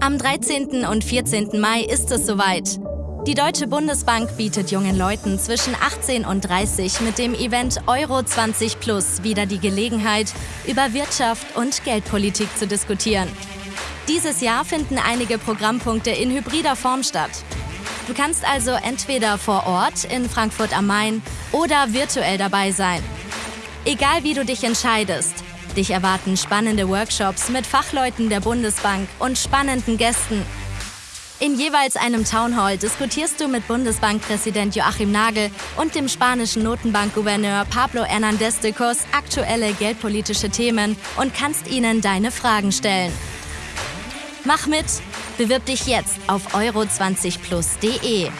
Am 13. und 14. Mai ist es soweit. Die Deutsche Bundesbank bietet jungen Leuten zwischen 18 und 30 mit dem Event Euro 20 Plus wieder die Gelegenheit, über Wirtschaft und Geldpolitik zu diskutieren. Dieses Jahr finden einige Programmpunkte in hybrider Form statt. Du kannst also entweder vor Ort in Frankfurt am Main oder virtuell dabei sein. Egal wie du dich entscheidest, dich erwarten spannende Workshops mit Fachleuten der Bundesbank und spannenden Gästen. In jeweils einem Townhall diskutierst du mit Bundesbankpräsident Joachim Nagel und dem spanischen Notenbankgouverneur Pablo Hernández de Cos aktuelle geldpolitische Themen und kannst ihnen deine Fragen stellen. Mach mit! Bewirb dich jetzt auf euro20plus.de.